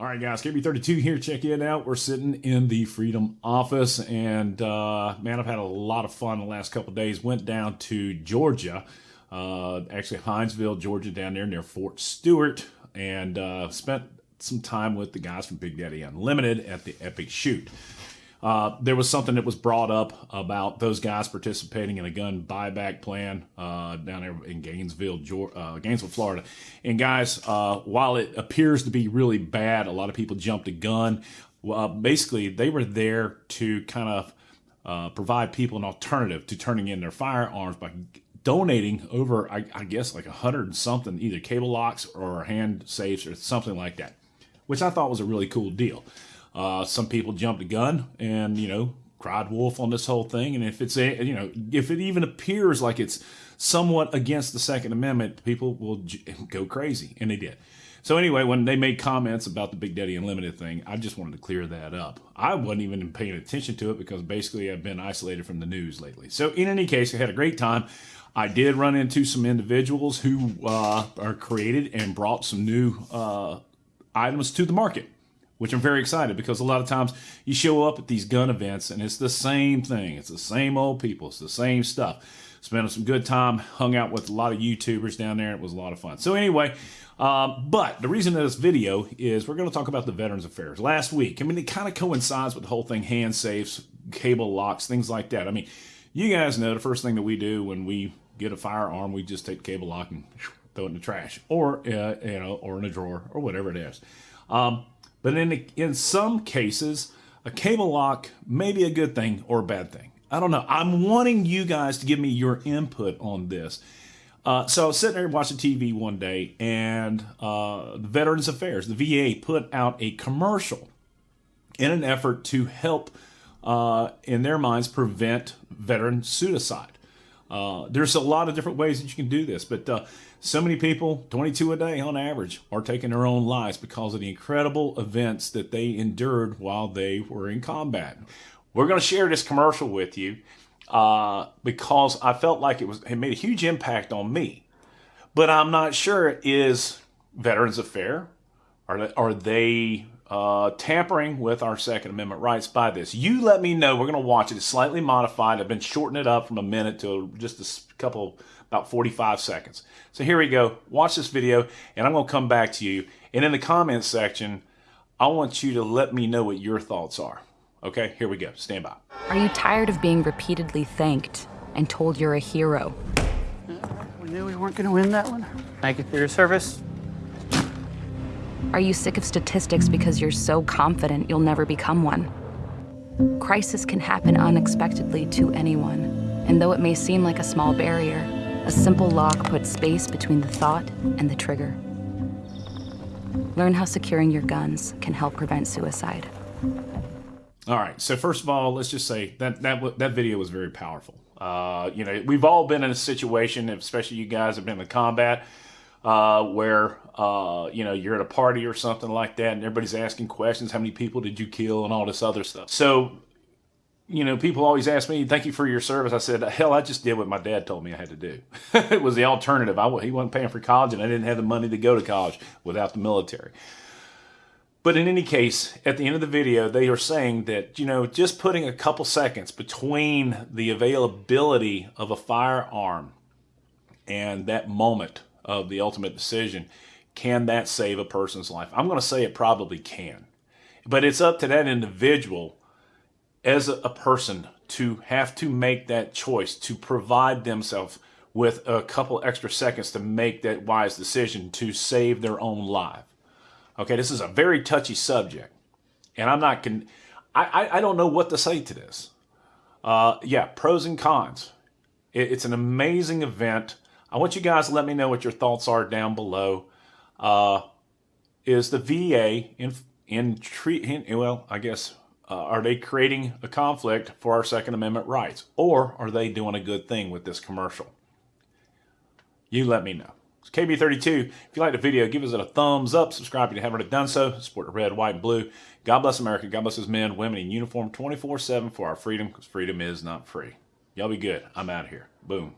All right, guys, KB32 here. Check it out. We're sitting in the Freedom office, and uh, man, I've had a lot of fun the last couple days. Went down to Georgia, uh, actually Hinesville, Georgia, down there near Fort Stewart, and uh, spent some time with the guys from Big Daddy Unlimited at the Epic Shoot. Uh, there was something that was brought up about those guys participating in a gun buyback plan uh, down there in Gainesville, Georgia, uh, Gainesville, Florida. And guys, uh, while it appears to be really bad, a lot of people jumped a gun. basically, they were there to kind of uh, provide people an alternative to turning in their firearms by donating over, I, I guess, like a hundred and something, either cable locks or hand safes or something like that, which I thought was a really cool deal. Uh, some people jumped the gun and, you know, cried wolf on this whole thing. And if it's a, you know, if it even appears like it's somewhat against the Second Amendment, people will go crazy. And they did. So anyway, when they made comments about the Big Daddy Unlimited thing, I just wanted to clear that up. I wasn't even paying attention to it because basically I've been isolated from the news lately. So in any case, I had a great time. I did run into some individuals who uh, are created and brought some new uh, items to the market which I'm very excited because a lot of times you show up at these gun events and it's the same thing. It's the same old people. It's the same stuff. Spent some good time, hung out with a lot of YouTubers down there. It was a lot of fun. So anyway, um, but the reason of this video is we're going to talk about the Veterans Affairs. Last week, I mean, it kind of coincides with the whole thing, hand safes, cable locks, things like that. I mean, you guys know the first thing that we do when we get a firearm, we just take the cable lock and throw it in the trash or, uh, you know, or in a drawer or whatever it is. Um, but in, in some cases, a cable lock may be a good thing or a bad thing. I don't know. I'm wanting you guys to give me your input on this. Uh, so I was sitting there watching TV one day, and uh, Veterans Affairs, the VA, put out a commercial in an effort to help, uh, in their minds, prevent veteran suicide. Uh, there's a lot of different ways that you can do this, but uh, so many people, 22 a day on average, are taking their own lives because of the incredible events that they endured while they were in combat. We're going to share this commercial with you uh, because I felt like it was it made a huge impact on me, but I'm not sure is Veterans Affair. Are they, are they uh, tampering with our Second Amendment rights by this. You let me know. We're going to watch it. It's slightly modified. I've been shortening it up from a minute to just a couple, about 45 seconds. So here we go. Watch this video, and I'm going to come back to you. And in the comments section, I want you to let me know what your thoughts are. Okay, here we go. Stand by. Are you tired of being repeatedly thanked and told you're a hero? We knew we weren't going to win that one. Thank you for your service. Are you sick of statistics because you're so confident you'll never become one? Crisis can happen unexpectedly to anyone, and though it may seem like a small barrier, a simple lock puts space between the thought and the trigger. Learn how securing your guns can help prevent suicide. All right. So first of all, let's just say that that that video was very powerful. Uh, you know, we've all been in a situation, especially you guys have been in combat, uh, where uh, you know you're at a party or something like that, and everybody's asking questions. How many people did you kill, and all this other stuff. So, you know, people always ask me, "Thank you for your service." I said, "Hell, I just did what my dad told me I had to do. it was the alternative. I he wasn't paying for college, and I didn't have the money to go to college without the military." But in any case, at the end of the video, they are saying that, you know, just putting a couple seconds between the availability of a firearm and that moment of the ultimate decision, can that save a person's life? I'm going to say it probably can. But it's up to that individual as a, person to have to make that choice to provide themselves with a couple extra seconds to make that wise decision to save their own life. Okay, this is a very touchy subject, and I'm not con- I, I, I don't know what to say to this. Uh, yeah, pros and cons. It, it's an amazing event. I want you guys to let me know what your thoughts are down below. Uh, is the VA in in treat in, well, I guess uh, are they creating a conflict for our Second Amendment rights, or are they doing a good thing with this commercial? You let me know. It's KB32. If you like the video, give us a thumbs up. Subscribe if you haven't done so. Support the red, white, and blue. God bless America. God bless his men, women in uniform 24-7 for our freedom, because freedom is not free. Y'all be good. I'm out of here. Boom.